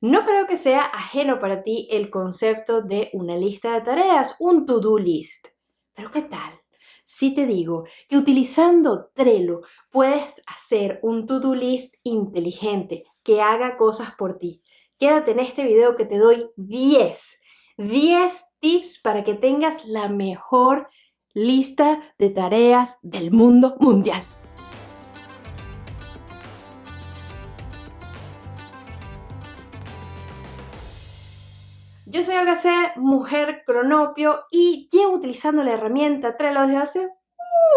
No creo que sea ajeno para ti el concepto de una lista de tareas, un to-do list. Pero ¿qué tal? Si te digo que utilizando Trello puedes hacer un to-do list inteligente que haga cosas por ti. Quédate en este video que te doy 10, 10 tips para que tengas la mejor lista de tareas del mundo mundial. Yo soy Olga mujer cronopio y llevo utilizando la herramienta Trello desde hace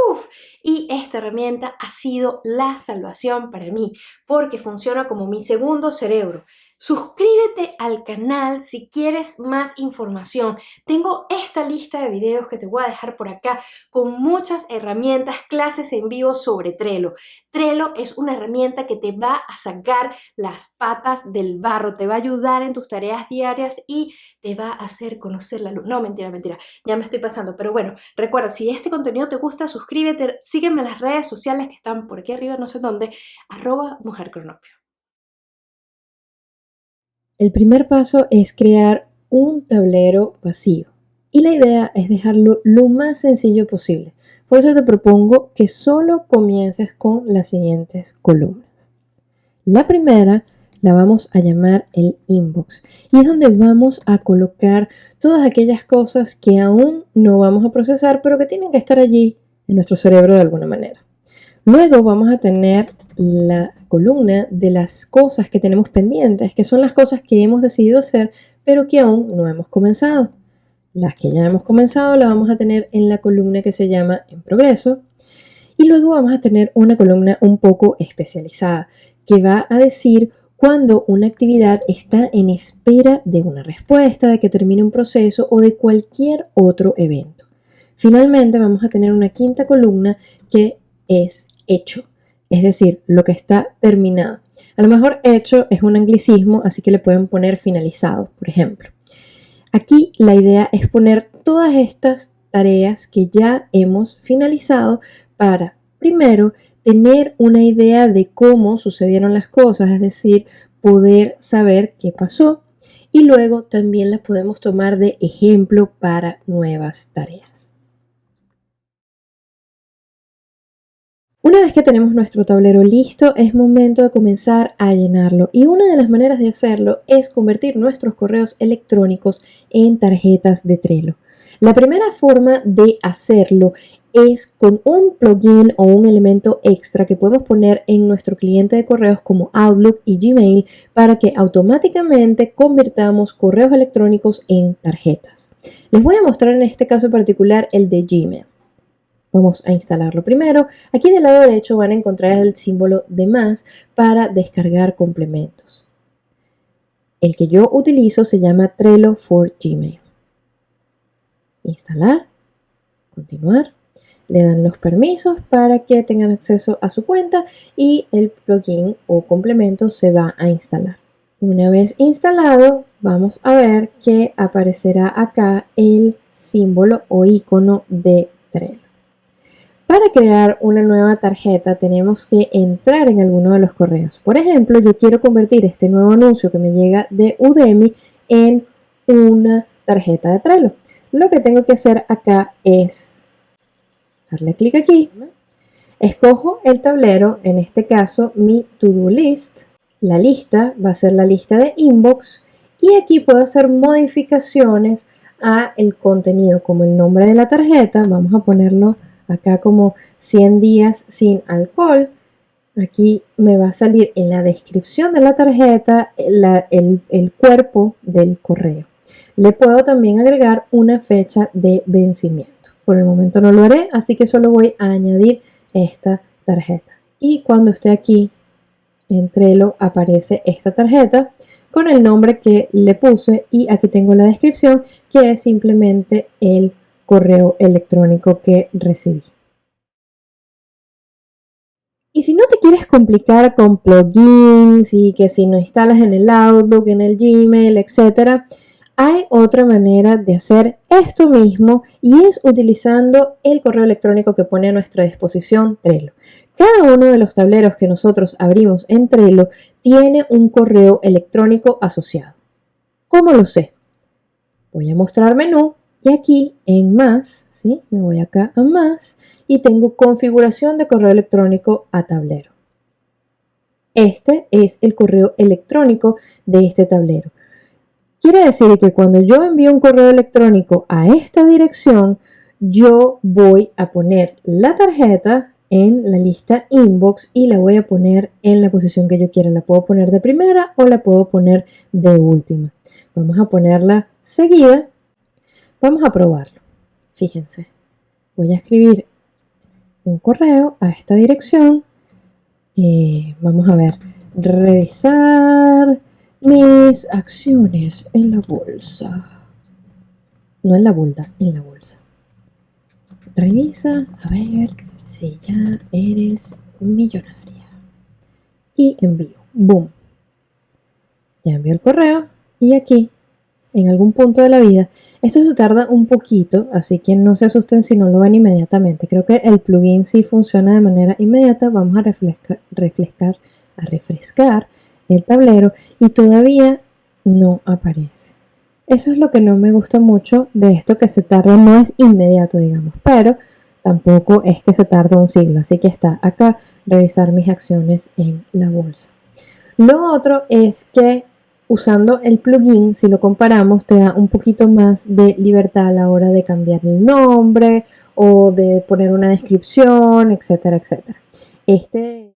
Uf, y esta herramienta ha sido la salvación para mí porque funciona como mi segundo cerebro. Suscríbete al canal si quieres más información. Tengo esta lista de videos que te voy a dejar por acá con muchas herramientas, clases en vivo sobre Trello. Trello es una herramienta que te va a sacar las patas del barro, te va a ayudar en tus tareas diarias y te va a hacer conocer la luz. No, mentira, mentira, ya me estoy pasando. Pero bueno, recuerda, si este contenido te gusta, suscríbete, sígueme en las redes sociales que están por aquí arriba, no sé dónde, arroba mujercronopio. El primer paso es crear un tablero vacío y la idea es dejarlo lo más sencillo posible. Por eso te propongo que solo comiences con las siguientes columnas. La primera la vamos a llamar el inbox y es donde vamos a colocar todas aquellas cosas que aún no vamos a procesar pero que tienen que estar allí en nuestro cerebro de alguna manera. Luego vamos a tener la columna de las cosas que tenemos pendientes, que son las cosas que hemos decidido hacer, pero que aún no hemos comenzado. Las que ya hemos comenzado las vamos a tener en la columna que se llama en progreso. Y luego vamos a tener una columna un poco especializada, que va a decir cuando una actividad está en espera de una respuesta, de que termine un proceso o de cualquier otro evento. Finalmente vamos a tener una quinta columna que es hecho, es decir, lo que está terminado. A lo mejor hecho es un anglicismo, así que le pueden poner finalizado, por ejemplo. Aquí la idea es poner todas estas tareas que ya hemos finalizado para, primero, tener una idea de cómo sucedieron las cosas, es decir, poder saber qué pasó y luego también las podemos tomar de ejemplo para nuevas tareas. Una vez que tenemos nuestro tablero listo, es momento de comenzar a llenarlo. Y una de las maneras de hacerlo es convertir nuestros correos electrónicos en tarjetas de Trello. La primera forma de hacerlo es con un plugin o un elemento extra que podemos poner en nuestro cliente de correos como Outlook y Gmail para que automáticamente convirtamos correos electrónicos en tarjetas. Les voy a mostrar en este caso particular el de Gmail. Vamos a instalarlo primero. Aquí del lado derecho van a encontrar el símbolo de más para descargar complementos. El que yo utilizo se llama Trello for Gmail. Instalar, continuar. Le dan los permisos para que tengan acceso a su cuenta y el plugin o complemento se va a instalar. Una vez instalado, vamos a ver que aparecerá acá el símbolo o icono de Trello. Para crear una nueva tarjeta tenemos que entrar en alguno de los correos. Por ejemplo, yo quiero convertir este nuevo anuncio que me llega de Udemy en una tarjeta de Trello. Lo que tengo que hacer acá es darle clic aquí. Escojo el tablero, en este caso mi to-do list. La lista va a ser la lista de inbox y aquí puedo hacer modificaciones a el contenido como el nombre de la tarjeta. Vamos a ponerlo acá como 100 días sin alcohol. Aquí me va a salir en la descripción de la tarjeta el, el cuerpo del correo. Le puedo también agregar una fecha de vencimiento. Por el momento no lo haré, así que solo voy a añadir esta tarjeta. Y cuando esté aquí en Trello aparece esta tarjeta con el nombre que le puse y aquí tengo la descripción que es simplemente el correo electrónico que recibí. Y si no te quieres complicar con plugins y que si no instalas en el Outlook, en el Gmail, etc., hay otra manera de hacer esto mismo y es utilizando el correo electrónico que pone a nuestra disposición Trello. Cada uno de los tableros que nosotros abrimos en Trello tiene un correo electrónico asociado. ¿Cómo lo sé? Voy a mostrar menú y aquí en más, ¿sí? me voy acá a más y tengo configuración de correo electrónico a tablero. Este es el correo electrónico de este tablero. Quiere decir que cuando yo envío un correo electrónico a esta dirección, yo voy a poner la tarjeta en la lista inbox y la voy a poner en la posición que yo quiera. La puedo poner de primera o la puedo poner de última. Vamos a ponerla seguida. Vamos a probarlo. Fíjense. Voy a escribir un correo a esta dirección. Eh, vamos a ver. Revisar mis acciones en la bolsa. No en la bolsa, en la bolsa. Revisa a ver si ya eres millonaria. Y envío. Boom. Ya envío el correo y aquí, en algún punto de la vida, esto se tarda un poquito, así que no se asusten si no lo ven inmediatamente. Creo que el plugin sí funciona de manera inmediata. Vamos a refrescar, refrescar, a refrescar el tablero y todavía no aparece. Eso es lo que no me gusta mucho de esto que se tarda, no es inmediato, digamos, pero tampoco es que se tarda un siglo. Así que está acá, revisar mis acciones en la bolsa. Lo otro es que usando el plugin, si lo comparamos, te da un poquito más de libertad a la hora de cambiar el nombre o de poner una descripción, etcétera, etcétera. Este...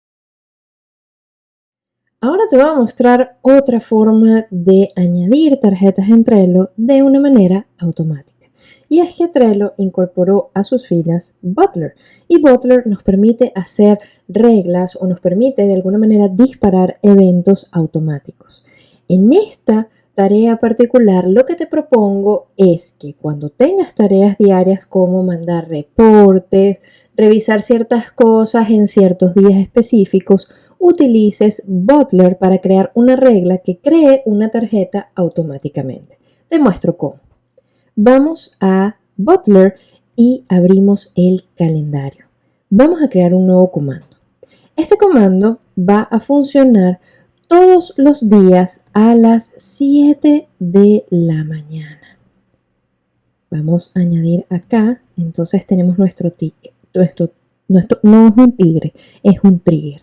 Ahora te voy a mostrar otra forma de añadir tarjetas en Trello de una manera automática. Y es que Trello incorporó a sus filas Butler y Butler nos permite hacer reglas o nos permite de alguna manera disparar eventos automáticos. En esta tarea particular, lo que te propongo es que cuando tengas tareas diarias como mandar reportes, revisar ciertas cosas en ciertos días específicos, utilices Butler para crear una regla que cree una tarjeta automáticamente. Te muestro cómo. Vamos a Butler y abrimos el calendario. Vamos a crear un nuevo comando. Este comando va a funcionar todos los días a las 7 de la mañana. Vamos a añadir acá, entonces tenemos nuestro ticket. Nuestro, no es un tigre, es un trigger.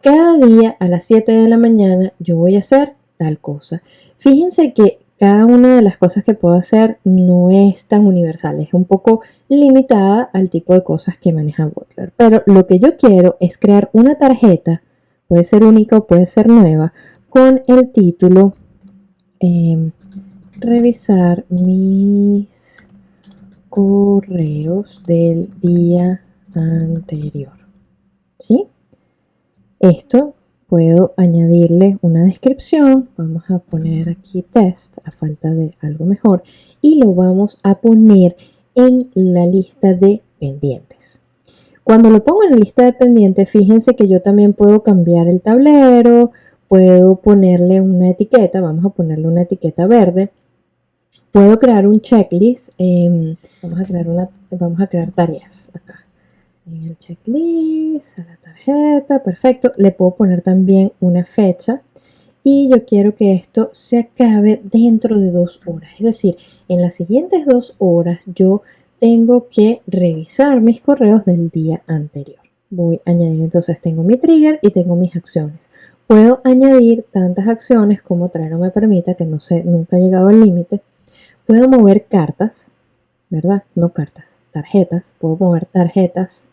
Cada día a las 7 de la mañana yo voy a hacer tal cosa. Fíjense que cada una de las cosas que puedo hacer no es tan universal, es un poco limitada al tipo de cosas que maneja Butler. Pero lo que yo quiero es crear una tarjeta puede ser única o puede ser nueva, con el título em, revisar mis correos del día anterior. ¿Sí? Esto puedo añadirle una descripción. Vamos a poner aquí test a falta de algo mejor y lo vamos a poner en la lista de pendientes. Cuando lo pongo en la lista de pendientes, fíjense que yo también puedo cambiar el tablero, puedo ponerle una etiqueta, vamos a ponerle una etiqueta verde. Puedo crear un checklist, em, vamos, a crear una, vamos a crear tareas acá. En el checklist, a la tarjeta, perfecto. Le puedo poner también una fecha y yo quiero que esto se acabe dentro de dos horas. Es decir, en las siguientes dos horas yo tengo que revisar mis correos del día anterior. Voy a añadir entonces, tengo mi trigger y tengo mis acciones. Puedo añadir tantas acciones como Trello me permita, que no sé, nunca he llegado al límite. Puedo mover cartas, ¿verdad? No cartas, tarjetas. Puedo mover tarjetas.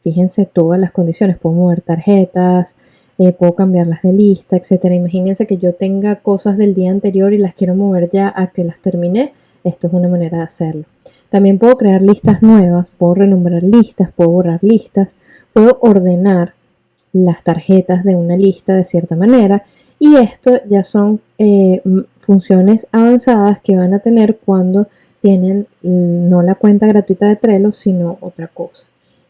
Fíjense todas las condiciones. Puedo mover tarjetas, eh, puedo cambiarlas de lista, etcétera. Imagínense que yo tenga cosas del día anterior y las quiero mover ya a que las terminé. Esto es una manera de hacerlo. También puedo crear listas nuevas, puedo renombrar listas, puedo borrar listas, puedo ordenar las tarjetas de una lista de cierta manera y esto ya son eh, funciones avanzadas que van a tener cuando tienen no la cuenta gratuita de Trello sino otra cosa.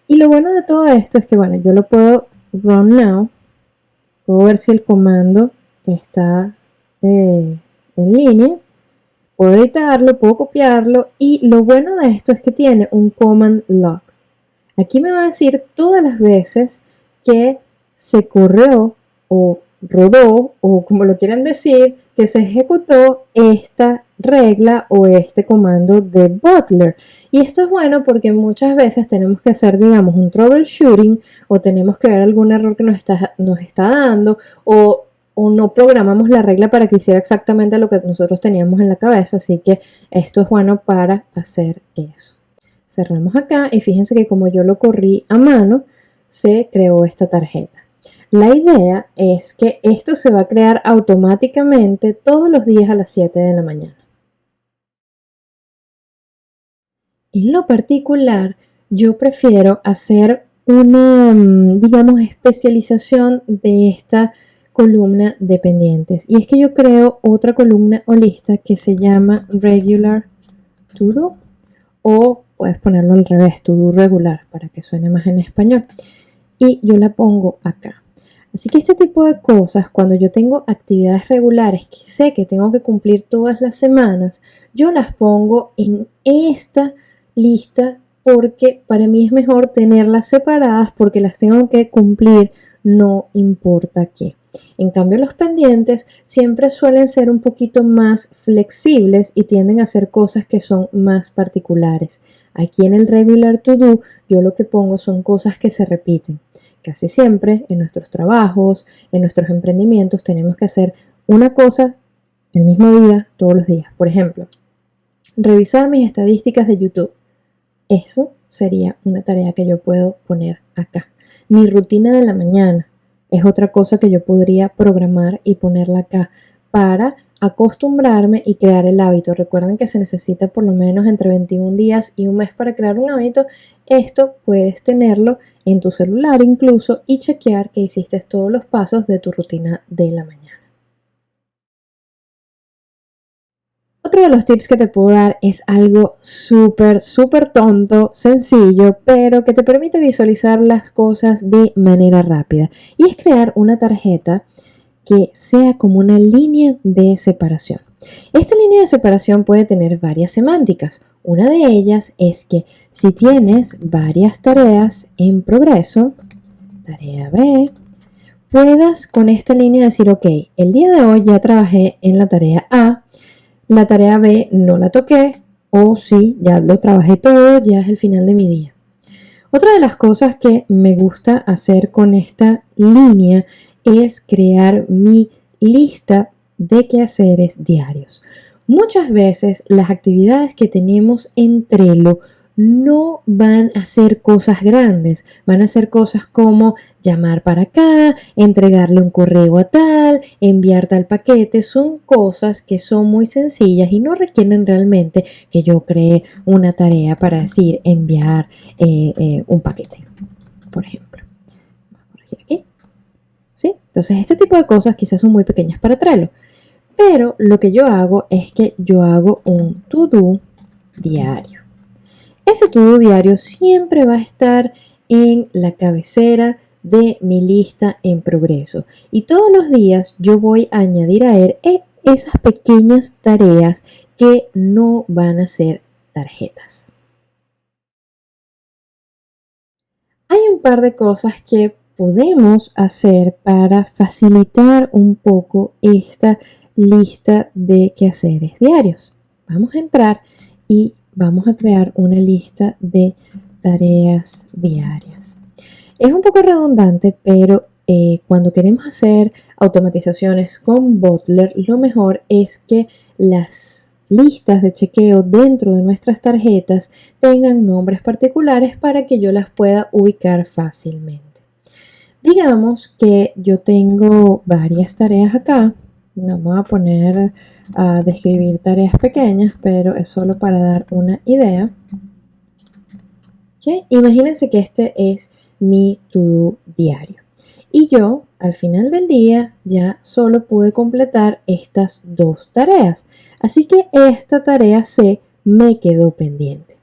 Y lo bueno de todo esto es que bueno, yo lo puedo run now, puedo ver si el comando está eh, en línea Puedo editarlo, puedo copiarlo y lo bueno de esto es que tiene un command log. Aquí me va a decir todas las veces que se corrió o rodó o como lo quieran decir, que se ejecutó esta regla o este comando de Butler. Y esto es bueno porque muchas veces tenemos que hacer, digamos, un troubleshooting o tenemos que ver algún error que nos está, nos está dando o, o no programamos la regla para que hiciera exactamente lo que nosotros teníamos en la cabeza. Así que esto es bueno para hacer eso. Cerramos acá y fíjense que como yo lo corrí a mano, se creó esta tarjeta. La idea es que esto se va a crear automáticamente todos los días a las 7 de la mañana. En lo particular, yo prefiero hacer una, mm, digamos, especialización de esta columna de pendientes. Y es que yo creo otra columna o lista que se llama Regular To Do o puedes ponerlo al revés, To Do regular, para que suene más en español. Y yo la pongo acá. Así que este tipo de cosas, cuando yo tengo actividades regulares que sé que tengo que cumplir todas las semanas, yo las pongo en esta lista porque para mí es mejor tenerlas separadas porque las tengo que cumplir no importa qué. En cambio, los pendientes siempre suelen ser un poquito más flexibles y tienden a hacer cosas que son más particulares. Aquí en el regular to do, yo lo que pongo son cosas que se repiten. Casi siempre en nuestros trabajos, en nuestros emprendimientos, tenemos que hacer una cosa el mismo día, todos los días. Por ejemplo, revisar mis estadísticas de YouTube. Eso sería una tarea que yo puedo poner acá. Mi rutina de la mañana es otra cosa que yo podría programar y ponerla acá para acostumbrarme y crear el hábito. Recuerden que se necesita por lo menos entre 21 días y un mes para crear un hábito. Esto puedes tenerlo en tu celular incluso y chequear que hiciste todos los pasos de tu rutina de la mañana. Otro de los tips que te puedo dar es algo súper, súper tonto, sencillo, pero que te permite visualizar las cosas de manera rápida. Y es crear una tarjeta que sea como una línea de separación. Esta línea de separación puede tener varias semánticas. Una de ellas es que si tienes varias tareas en progreso, tarea B, puedas con esta línea decir, ok, el día de hoy ya trabajé en la tarea A, la tarea B no la toqué, o sí, ya lo trabajé todo, ya es el final de mi día. Otra de las cosas que me gusta hacer con esta línea es crear mi lista de quehaceres diarios. Muchas veces las actividades que tenemos en Trello no van a ser cosas grandes, van a ser cosas como llamar para acá, entregarle un correo a tal, enviar tal paquete, son cosas que son muy sencillas y no requieren realmente que yo cree una tarea para decir enviar eh, eh, un paquete, por ejemplo. aquí. Entonces, este tipo de cosas quizás son muy pequeñas para Trello. Pero lo que yo hago es que yo hago un to-do diario. Ese to-do diario siempre va a estar en la cabecera de mi lista en progreso. Y todos los días yo voy a añadir a él e, esas pequeñas tareas que no van a ser tarjetas. Hay un par de cosas que podemos hacer para facilitar un poco esta lista de quehaceres diarios. Vamos a entrar y vamos a crear una lista de tareas diarias. Es un poco redundante, pero eh, cuando queremos hacer automatizaciones con Butler, lo mejor es que las listas de chequeo dentro de nuestras tarjetas tengan nombres particulares para que yo las pueda ubicar fácilmente. Digamos que yo tengo varias tareas acá. No a poner a describir tareas pequeñas, pero es solo para dar una idea. Imagínense que este es mi to-do diario. Y yo, al final del día, ya solo pude completar estas dos tareas. Así que esta tarea C me quedó pendiente.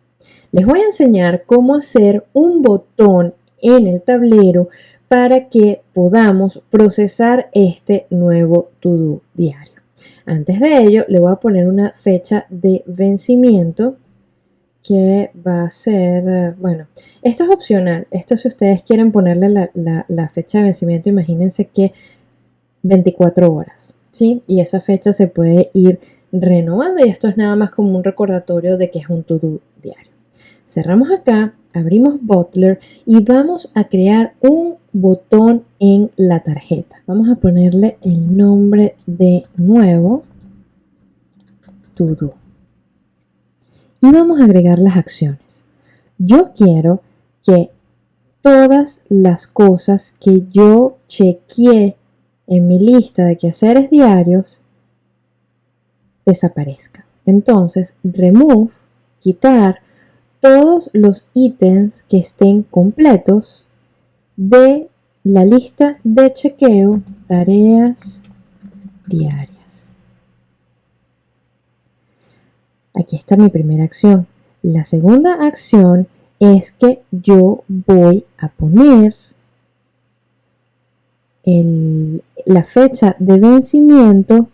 Les voy a enseñar cómo hacer un botón en el tablero para que podamos procesar este nuevo to-do diario. Antes de ello, le voy a poner una fecha de vencimiento que va a ser, bueno, esto es opcional. Esto si ustedes quieren ponerle la, fecha de vencimiento, imagínense que 24 horas, ¿sí? Y esa fecha se puede ir renovando y esto es nada más como un recordatorio de que es un to-do diario. Cerramos acá, abrimos Butler y vamos a crear un botón en la tarjeta. Vamos a ponerle el nombre de nuevo to do. Y vamos a agregar las acciones. Yo quiero que todas las cosas que yo chequeé en mi lista de quehaceres diarios desaparezcan. Entonces, remove, quitar todos los ítems que estén completos de la lista de chequeo tareas diarias. Aquí está mi primera acción. La segunda acción es que yo voy a poner la fecha de vencimiento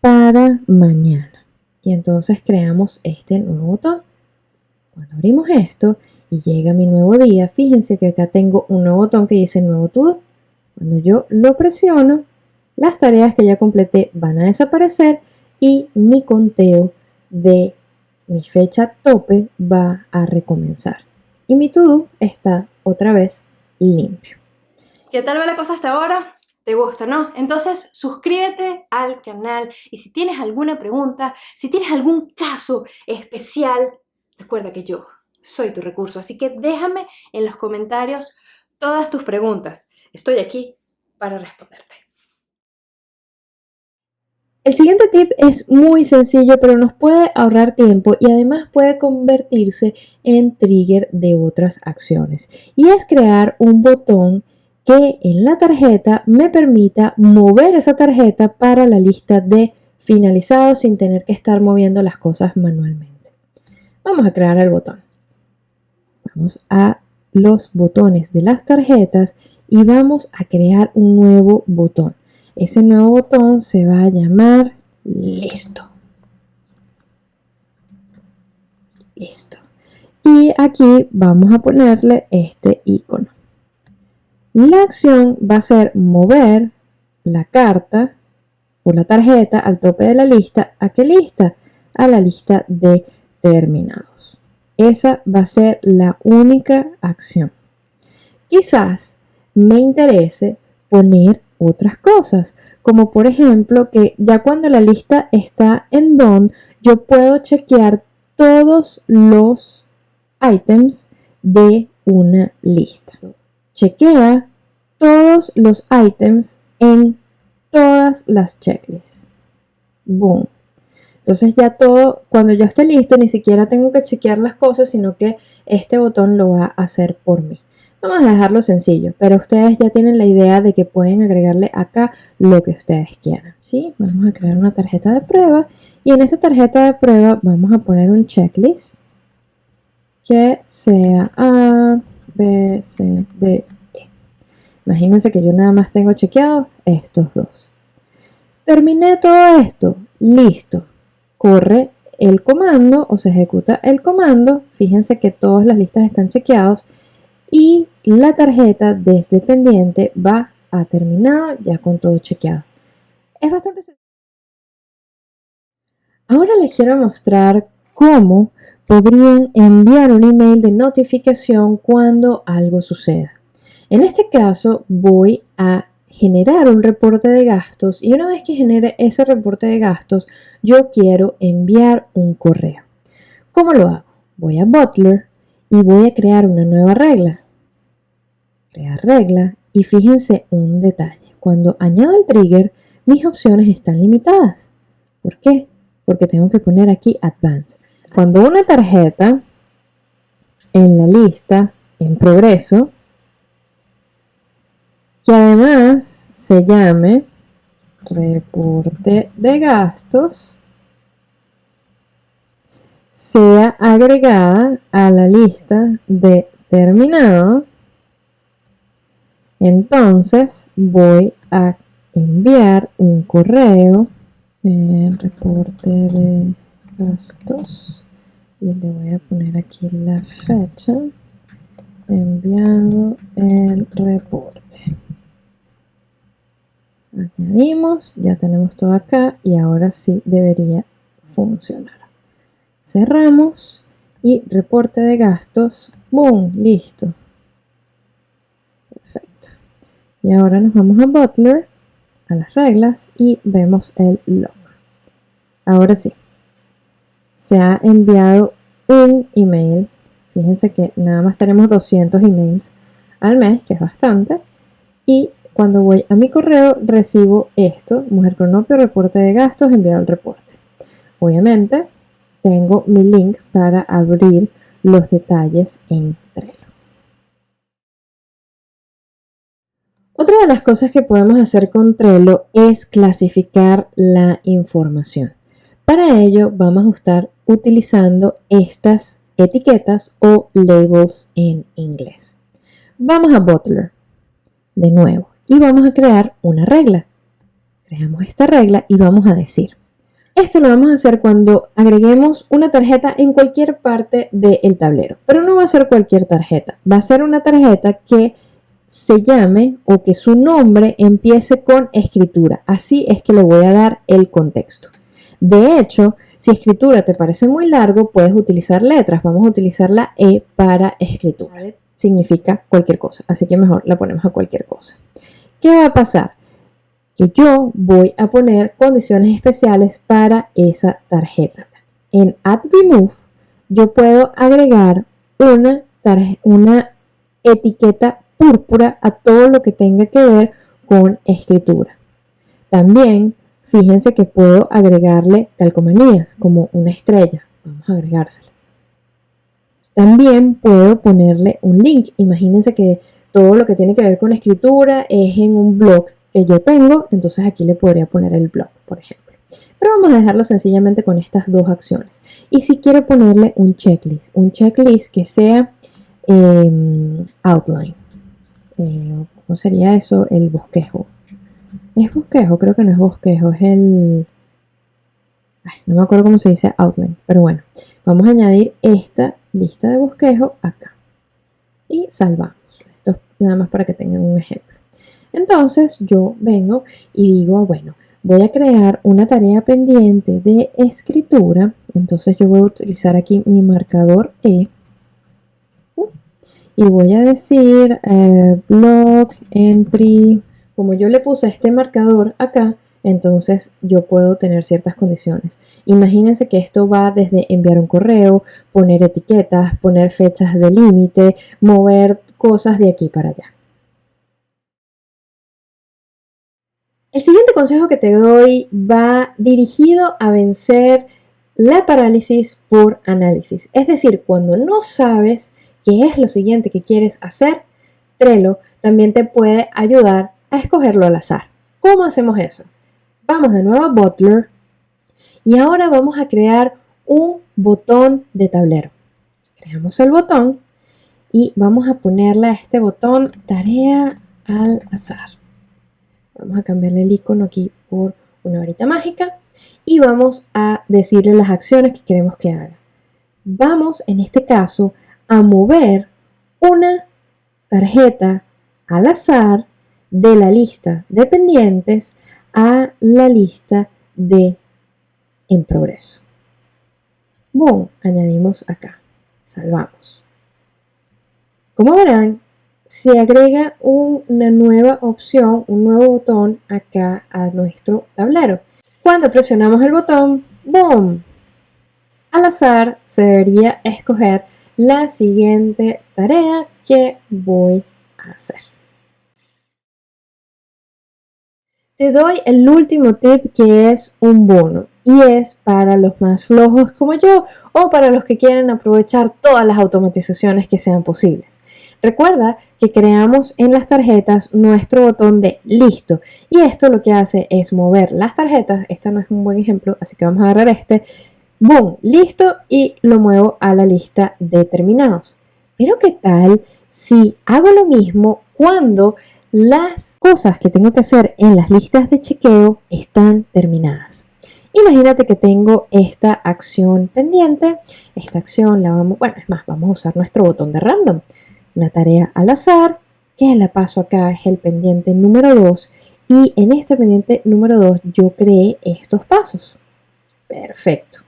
para mañana. Y entonces creamos este nuevo botón. Cuando abrimos esto y llega mi nuevo día, fíjense que acá tengo un nuevo botón que dice nuevo todo. Cuando yo lo presiono, las tareas que ya completé van a desaparecer y mi conteo de mi fecha tope va a recomenzar. Y mi to-do está otra vez limpio. ¿Qué tal va la cosa hasta ahora? ¿Te gusta, no? Entonces suscríbete al canal y si tienes alguna pregunta, si tienes algún caso especial, recuerda que yo soy tu recurso. Así que déjame en los comentarios todas tus preguntas. Estoy aquí para responderte. El siguiente tip es muy sencillo, pero nos puede ahorrar tiempo y además puede convertirse en trigger de otras acciones. Y es crear un botón que en la tarjeta me permita mover esa tarjeta para la lista de finalizados sin tener que estar moviendo las cosas manualmente. Vamos a crear el botón. Vamos a los botones de las tarjetas y vamos a crear un nuevo botón. Ese nuevo botón se va a llamar listo. Listo. Y aquí vamos a ponerle este icono. La acción va a ser mover la carta o la tarjeta al tope de la lista. ¿A qué lista? A la lista de terminados. Esa va a ser la única acción. Quizás me interese poner otras cosas, como por ejemplo que ya cuando la lista está en done, yo puedo chequear todos los items de una lista chequea todos los items en todas las checklists. Boom. Entonces ya todo, cuando yo esté listo, ni siquiera tengo que chequear las cosas, sino que este botón lo va a hacer por mí. Vamos a dejarlo sencillo, pero ustedes ya tienen la idea de que pueden agregarle acá lo que ustedes quieran. ¿sí? Vamos a crear una tarjeta de prueba y en esta tarjeta de prueba vamos a poner un checklist que sea A, B, C, D, E. Imagínense que yo nada más tengo chequeado estos dos. Terminé todo esto. Listo. Corre el comando o se ejecuta el comando. Fíjense que todas las listas están chequeados y la tarjeta desde pendiente va a terminar ya con todo chequeado. Es bastante sencillo. Ahora les quiero mostrar cómo podrían enviar un email de notificación cuando algo suceda. En este caso voy a generar un reporte de gastos y una vez que genere ese reporte de gastos yo quiero enviar un correo. ¿Cómo lo hago? Voy a Butler y voy a crear una nueva regla. Crear regla y fíjense un detalle. Cuando añado el trigger mis opciones están limitadas. ¿Por qué? Porque tengo que poner aquí Advanced. Cuando una tarjeta en la lista en progreso, que además se llame reporte de gastos, sea agregada a la lista de terminado, entonces voy a enviar un correo, el reporte de gastos y le voy a poner aquí la fecha enviado el reporte Añadimos, ya tenemos todo acá y ahora sí debería funcionar. Cerramos y reporte de gastos. ¡Boom! Listo. Perfecto. Y ahora nos vamos a Butler, a las reglas y vemos el log. Ahora sí. Se ha enviado un email. Fíjense que nada más tenemos 200 emails al mes, que es bastante. Y cuando voy a mi correo recibo esto, Mujer Cronopio, reporte de gastos, enviado el reporte. Obviamente tengo mi link para abrir los detalles en Trello. Otra de las cosas que podemos hacer con Trello es clasificar la información. Para ello vamos a estar utilizando estas etiquetas o labels en inglés. Vamos a Butler de nuevo y vamos a crear una regla. Creamos esta regla y vamos a decir, esto lo vamos a hacer cuando agreguemos una tarjeta en cualquier parte del tablero, pero no va a ser cualquier tarjeta, va a ser una tarjeta que se llame o que su nombre empiece con escritura. Así es que le voy a dar el contexto. De hecho, si escritura te parece muy largo, puedes utilizar letras. Vamos a utilizar la E para escritura. Significa cualquier cosa, así que mejor la ponemos a cualquier cosa. ¿Qué va a pasar? Que yo voy a poner condiciones especiales para esa tarjeta. En Add Remove yo puedo agregar una, una etiqueta púrpura a todo lo que tenga que ver con escritura. También fíjense que puedo agregarle calcomanías como una estrella. Vamos a agregársela. También puedo ponerle un link. Imagínense que todo lo que tiene que ver con escritura es en un blog que yo tengo, entonces aquí le podría poner el blog, por ejemplo. Pero vamos a dejarlo sencillamente con estas dos acciones. Y si quiero ponerle un checklist, un checklist que sea em, outline. Eh, ¿Cómo sería eso? El bosquejo. ¿Es bosquejo? Creo que no es bosquejo, es el... no me acuerdo cómo se dice outline, pero bueno. Vamos a añadir esta lista de bosquejo acá. Y salvamos. Esto nada más para que tengan un ejemplo. Entonces yo vengo y digo, bueno, voy a crear una tarea pendiente de escritura. Entonces yo voy a utilizar aquí mi marcador E y voy a decir eh, blog entry como yo le puse este marcador acá entonces yo puedo tener ciertas condiciones imagínense que esto va desde enviar un correo poner etiquetas poner fechas de límite mover cosas de aquí para allá el siguiente consejo que te doy va dirigido a vencer la parálisis por análisis es decir cuando no sabes qué es lo siguiente que quieres hacer, Trello también te puede ayudar a escogerlo al azar. ¿Cómo hacemos eso? Vamos de nuevo a Butler y ahora vamos a crear un botón de tablero. Creamos el botón y vamos a ponerle a este botón tarea al azar. Vamos a cambiarle el icono aquí por una varita mágica y vamos a decirle las acciones que queremos que haga. Vamos en este caso a mover una tarjeta al azar de la lista de pendientes a la lista de en progreso. Boom, añadimos acá, salvamos. Como verán, se agrega una nueva opción, un nuevo botón acá a nuestro tablero. Cuando presionamos el botón, boom, al azar se debería escoger la siguiente tarea que voy a hacer. Te doy el último tip que es un bono y es para los más flojos como yo o para los que quieren aprovechar todas las automatizaciones que sean posibles. Recuerda que creamos en las tarjetas nuestro botón de listo y esto lo que hace es mover las tarjetas, esta no es un buen ejemplo así que vamos a agarrar este, boom, listo y lo muevo a la lista de terminados. Pero ¿qué tal si hago lo mismo cuando las cosas que tengo que hacer en las listas de chequeo están terminadas? Imagínate que tengo esta acción pendiente. Esta acción la vamos, bueno, es más, vamos a usar nuestro botón de random. Una tarea al azar, que la paso acá es el pendiente número 2 Y en este pendiente número 2 yo creé estos pasos. Perfecto.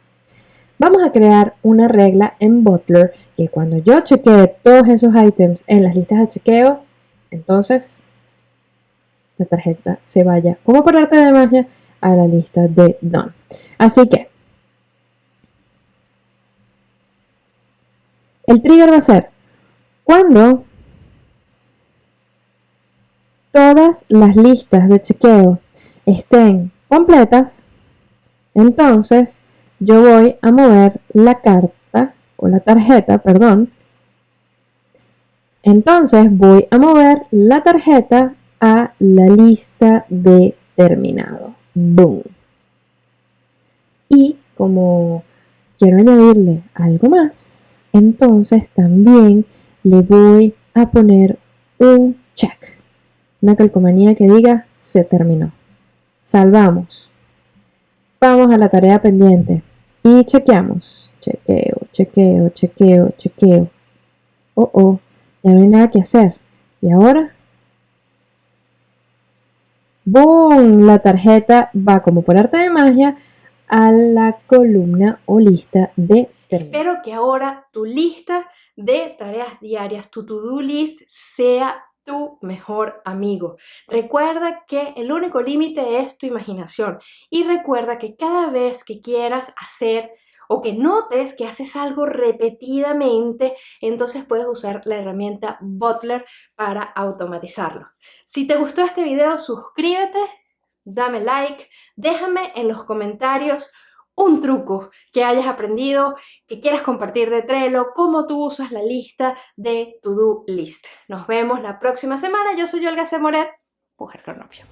Vamos a crear una regla en Butler que cuando yo chequee todos esos items en las listas de chequeo, entonces la tarjeta se vaya como por arte de magia a la lista de Done. Así que el trigger va a ser cuando todas las listas de chequeo estén completas, entonces yo voy a mover la carta o la tarjeta, perdón. Entonces voy a mover la tarjeta a la lista de terminado. Boom. Y como quiero añadirle algo más, entonces también le voy a poner un check. Una calcomanía que diga se terminó. Salvamos. Vamos a la tarea pendiente y chequeamos. Chequeo, chequeo, chequeo, chequeo. Oh, oh, ya no hay nada que hacer. ¿Y ahora? ¡Boom! La tarjeta va como por arte de magia a la columna o lista de Espero que ahora tu lista de tareas diarias, tu to-do list, sea tu mejor amigo. Recuerda que el único límite es tu imaginación y recuerda que cada vez que quieras hacer o que notes que haces algo repetidamente, entonces puedes usar la herramienta Butler para automatizarlo. Si te gustó este video, suscríbete, dame like, déjame en los comentarios un truco que hayas aprendido, que quieras compartir de Trello, cómo tú usas la lista de To-Do List. Nos vemos la próxima semana. Yo soy Olga C. Moret, mujer cronopio.